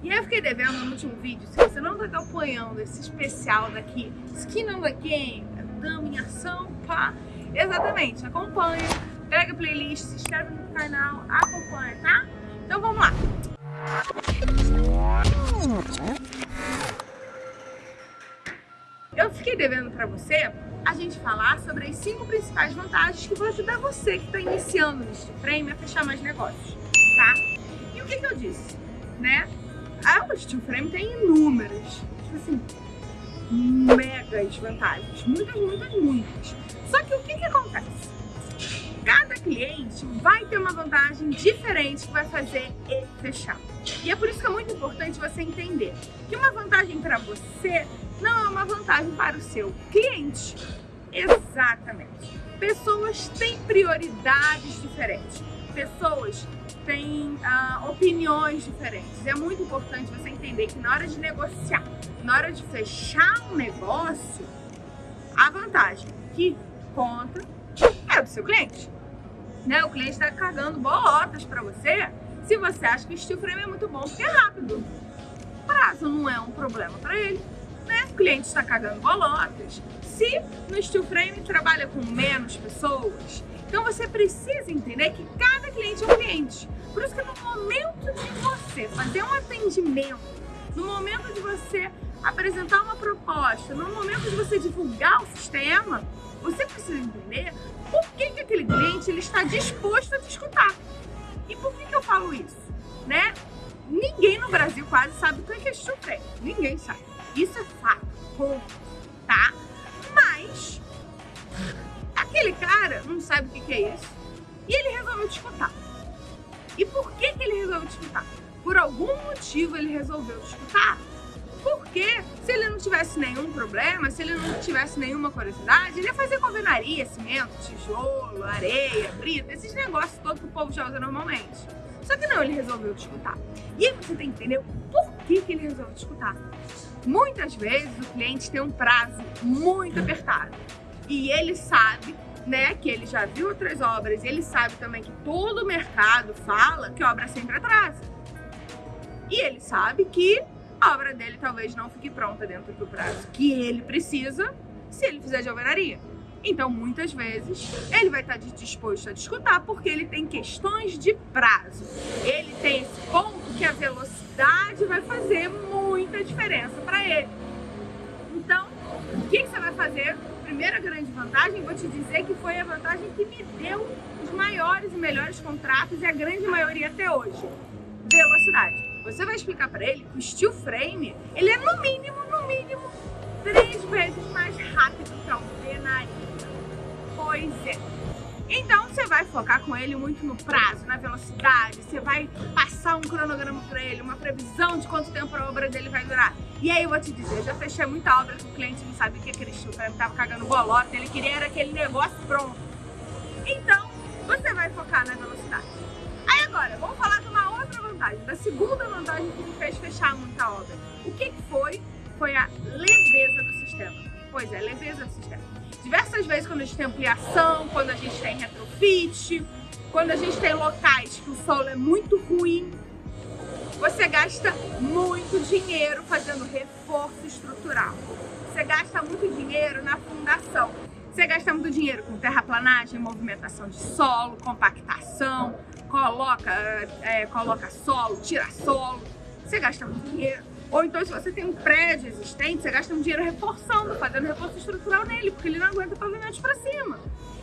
E eu fiquei devendo no último vídeo, se você não tá acompanhando esse especial daqui, Skin on the Game, Dama em Ação, pá, exatamente, acompanha, pega a playlist, se inscreve no canal, acompanha, tá? Então vamos lá. Eu fiquei devendo pra você a gente falar sobre as cinco principais vantagens que vão ajudar você que está iniciando no Frame a fechar mais negócios, tá? E o que, que eu disse, né? A ah, Steel Frame tem inúmeras, tipo assim, megas vantagens, muitas, muitas, muitas. Só que o que, que acontece? Cada cliente vai ter uma vantagem diferente que vai fazer ele fechar. E é por isso que é muito importante você entender que uma vantagem para você não é uma vantagem para o seu cliente. Exatamente. Pessoas têm prioridades diferentes. Pessoas têm uh, opiniões diferentes. É muito importante você entender que na hora de negociar, na hora de fechar um negócio, a vantagem que conta é do seu cliente. Né? O cliente está cagando bolotas para você se você acha que o steel frame é muito bom porque é rápido. Prazo não é um problema para ele né? O cliente está cagando bolotas. Se no steel frame trabalha com menos pessoas, então você precisa entender que cada cliente é um cliente. Por isso que no momento de você fazer um atendimento, no momento de você apresentar uma proposta, no momento de você divulgar o sistema, você precisa entender por que, que aquele cliente ele está disposto a te escutar. E por que, que eu falo isso? Né? Ninguém no Brasil quase sabe o que é steel frame. Ninguém sabe. Isso é fato, tá? Aquele cara não sabe o que é isso e ele resolveu te escutar. E por que, que ele resolveu te escutar? Por algum motivo ele resolveu te escutar. Porque se ele não tivesse nenhum problema, se ele não tivesse nenhuma curiosidade, ele ia fazer convenaria, cimento, tijolo, areia, brita, esses negócios todos que o povo já usa normalmente. Só que não, ele resolveu te escutar. E aí você tem que entender por que, que ele resolveu te escutar. Muitas vezes o cliente tem um prazo muito apertado e ele sabe né, que ele já viu outras obras, ele sabe também que todo o mercado fala que obra sempre atrasa. E ele sabe que a obra dele talvez não fique pronta dentro do prazo que ele precisa se ele fizer de alvenaria. Então, muitas vezes, ele vai estar disposto a discutir porque ele tem questões de prazo. Ele tem esse ponto que a velocidade vai fazer muita diferença para ele. Então, o que, que você vai fazer? Primeira grande vantagem, vou te dizer que foi a vantagem que me deu os maiores e melhores contratos e a grande maioria até hoje. Velocidade. Você vai explicar para ele que o steel frame, ele é no mínimo, no mínimo, três vezes mais rápido que a alvenaria. Pois é. Então você vai focar com ele muito no prazo, na velocidade, você vai passar um cronograma para ele, uma previsão de quanto tempo a obra dele vai durar. E aí eu vou te dizer, já fechei muita obra que o cliente não sabia o que aquele chupa, ele tava cagando bolota, ele queria era aquele negócio pronto. Então, você vai focar na velocidade. Aí agora, vamos falar de uma outra vantagem, da segunda vantagem que me fez fechar muita obra. O que foi? Foi a leveza do sistema. Pois é, leveza sistema diversas vezes quando a gente tem ampliação, quando a gente tem retrofit, quando a gente tem locais que o solo é muito ruim, você gasta muito dinheiro fazendo reforço estrutural. Você gasta muito dinheiro na fundação. Você gasta muito dinheiro com terraplanagem, movimentação de solo, compactação, coloca, é, coloca solo, tira solo. Você gasta muito dinheiro ou então, se você tem um prédio existente, você gasta um dinheiro reforçando, fazendo reforço estrutural nele, porque ele não aguenta pavimentos para cima.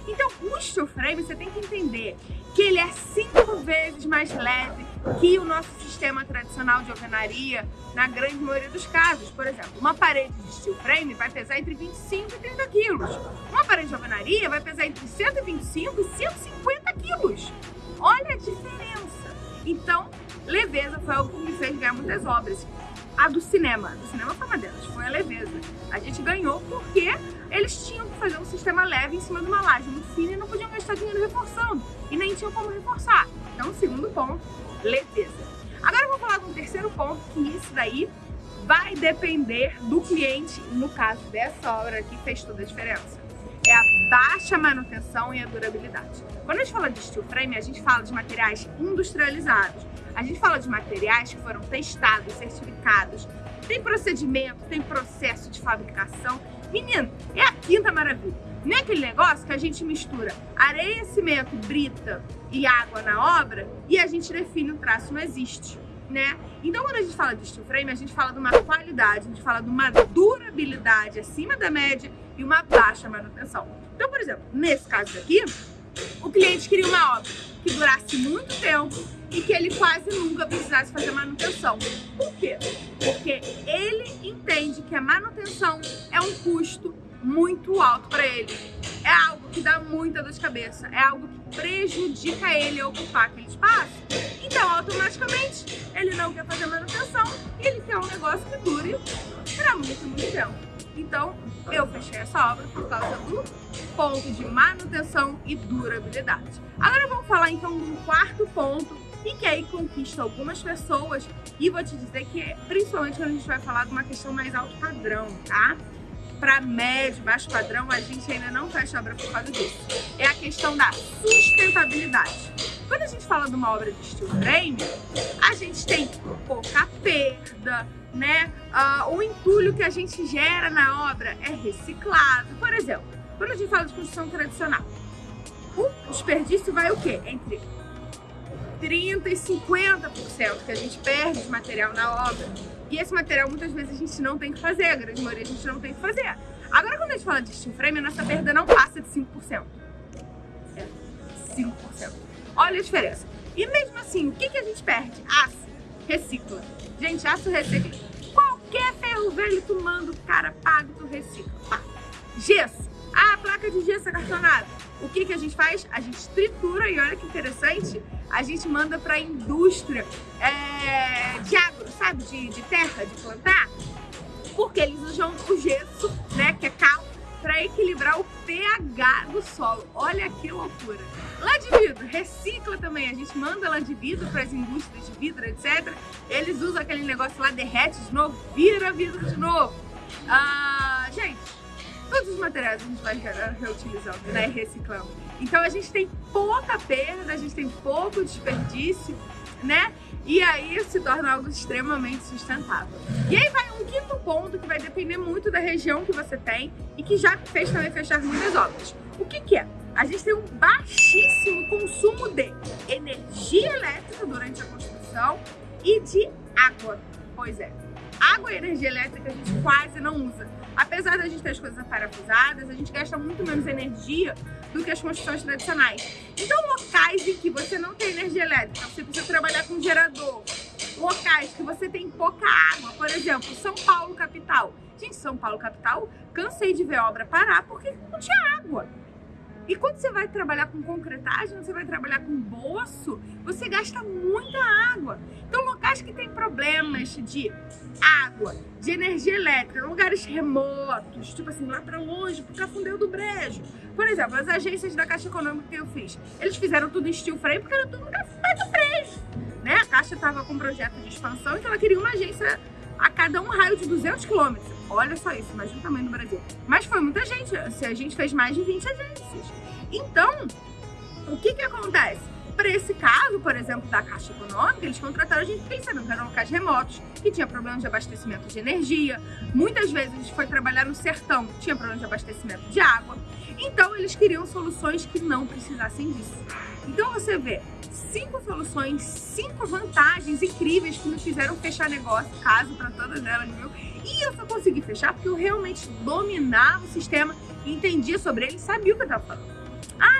Então, o steel frame, você tem que entender que ele é cinco vezes mais leve que o nosso sistema tradicional de alvenaria, na grande maioria dos casos. Por exemplo, uma parede de steel frame vai pesar entre 25 e 30 quilos. Uma parede de alvenaria vai pesar entre 125 e 150 quilos. Olha a diferença. Então, leveza foi algo que me fez ganhar muitas obras a do cinema. Do cinema foi uma delas, foi a leveza. A gente ganhou porque eles tinham que fazer um sistema leve em cima de uma laje muito fina e não podiam gastar dinheiro reforçando. E nem tinham como reforçar. Então, segundo ponto, leveza. Agora eu vou falar de um terceiro ponto, que isso daí vai depender do cliente, no caso dessa obra aqui, fez toda a diferença. Baixa manutenção e a durabilidade. Quando a gente fala de steel frame, a gente fala de materiais industrializados A gente fala de materiais que foram testados, certificados, tem procedimento, tem processo de fabricação. Menino, é a quinta maravilha. Nem aquele negócio que a gente mistura areia, cimento, brita e água na obra e a gente define o traço, não existe. Né? Então, quando a gente fala de steel frame, a gente fala de uma qualidade, a gente fala de uma durabilidade acima da média e uma baixa manutenção. Então, por exemplo, nesse caso aqui, o cliente queria uma obra que durasse muito tempo e que ele quase nunca precisasse fazer manutenção. Por quê? Porque ele entende que a manutenção é um custo muito alto para ele. É algo que dá muita dor de cabeça, é algo que prejudica ele a ocupar aquele espaço. Então, automaticamente, ele não quer fazer manutenção e ele quer um negócio que dure para muito, muito tempo. Então, eu fechei essa obra por causa do ponto de manutenção e durabilidade. Agora vamos falar então do quarto ponto e que aí conquista algumas pessoas e vou te dizer que principalmente quando a gente vai falar de uma questão mais alto padrão, tá? Para médio, baixo padrão, a gente ainda não fecha obra por causa disso. É a questão da sustentabilidade. Quando a gente fala de uma obra de steel frame, a gente tem pouca perda, né? Uh, o entulho que a gente gera na obra é reciclado. Por exemplo, quando a gente fala de construção tradicional, o desperdício vai o quê? Entre 30% e 50% que a gente perde de material na obra. E esse material muitas vezes a gente não tem que fazer, a grande maioria a gente não tem que fazer. Agora quando a gente fala de steel frame, a nossa perda não passa de 5%. É 5%. Olha a diferença. E mesmo assim, o que, que a gente perde? Aço, recicla. Gente, aço recicla. Qualquer ferro velho tu manda, o cara paga, tu recicla. Pá. Gesso. Ah, a placa de gesso acartonada. O que, que a gente faz? A gente tritura e olha que interessante, a gente manda para a indústria é, de agro, sabe? De, de terra, de plantar. Porque eles usam o gesso, né, que é cal, para equilibrar o pH do solo. Olha que loucura. Lã de vidro, recicla também. A gente manda lã de vidro para as indústrias de vidro, etc. Eles usam aquele negócio lá, derrete de novo, vira vidro de novo. Ah, gente, todos os materiais a gente vai reutilizando, né, reciclando. Então a gente tem pouca perda, a gente tem pouco desperdício, né? E aí se torna algo extremamente sustentável. E aí vai ponto que vai depender muito da região que você tem e que já fez também fechar muitas obras. O que que é? A gente tem um baixíssimo consumo de energia elétrica durante a construção e de água. Pois é, água e energia elétrica a gente quase não usa. Apesar da gente ter as coisas parafusadas, a gente gasta muito menos energia do que as construções tradicionais. Então, locais em que você não tem energia elétrica, você precisa trabalhar com gerador, locais que você tem pouca água, por exemplo, São Paulo capital. Gente, São Paulo capital, cansei de ver obra parar porque não tinha água. E quando você vai trabalhar com concretagem, você vai trabalhar com bolso, você gasta muita água. Então, locais que têm problemas de água, de energia elétrica, lugares remotos, tipo assim, lá pra longe, pro Cafundeu do Brejo. Por exemplo, as agências da Caixa Econômica que eu fiz, eles fizeram tudo em steel frame porque era tudo no Cafundeu do Brejo. Né? A Caixa estava com um projeto de expansão, então ela queria uma agência a cada um raio de 200 quilômetros. Olha só isso, imagina o tamanho do Brasil. Mas foi muita gente, a gente fez mais de 20 agências. Então, o que que acontece? Para esse caso, por exemplo, da Caixa Econômica, eles contrataram a gente porque eles sabiam que eram locais remotos, que tinha problemas de abastecimento de energia. Muitas vezes a gente foi trabalhar no sertão, tinha problema de abastecimento de água. Então, eles queriam soluções que não precisassem disso. Então, você vê cinco soluções, cinco vantagens incríveis que nos fizeram fechar negócio, caso para todas elas, viu? E eu só consegui fechar porque eu realmente dominava o sistema, entendia sobre ele, sabia o que eu estava falando.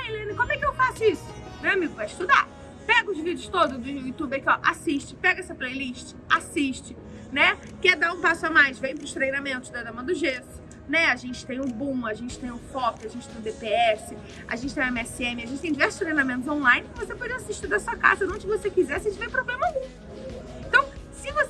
Helene, como é que eu faço isso? Meu amigo, vai estudar. Pega os vídeos todos do YouTube aqui, ó, assiste, pega essa playlist, assiste, né? Quer dar um passo a mais? Vem para os treinamentos da Dama do Gesso, né? A gente tem o Boom, a gente tem o FOP, a gente tem o DPS, a gente tem o MSM, a gente tem diversos treinamentos online que você pode assistir da sua casa, onde você quiser, se tiver problema algum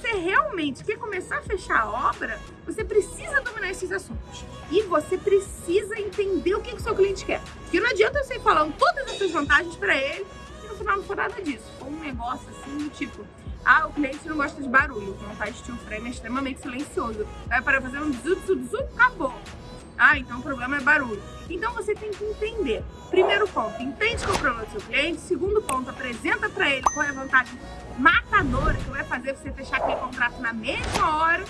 você realmente quer começar a fechar a obra, você precisa dominar esses assuntos. E você precisa entender o que, que o seu cliente quer. Porque não adianta eu sair falando todas essas vantagens para ele e no final não for nada disso. For um negócio assim do tipo, ah, o cliente não gosta de barulho, o montar steel frame é extremamente silencioso. Vai para fazer um zuzu, zuzu, acabou. Ah, então o problema é barulho. Então você tem que entender. Primeiro ponto, entende qual é o problema do seu cliente. Segundo ponto, apresenta para ele qual é a vantagem matadora que vai fazer você fechar aquele contrato na mesma hora.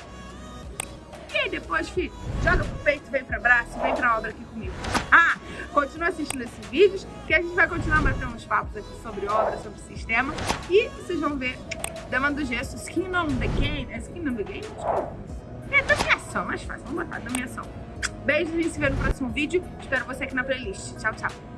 E aí depois, filho, joga pro peito, vem pra braço, vem pra obra aqui comigo. Ah, continua assistindo esses vídeos, que a gente vai continuar batendo uns papos aqui sobre obra, sobre sistema. E vocês vão ver Dama do Gesso, Skin on the Game. É Skin on the Game? Desculpa. É dominação, mais fácil. Vamos botar dominação. Beijo, a gente se vê no próximo vídeo. Espero você aqui na playlist. Tchau, tchau.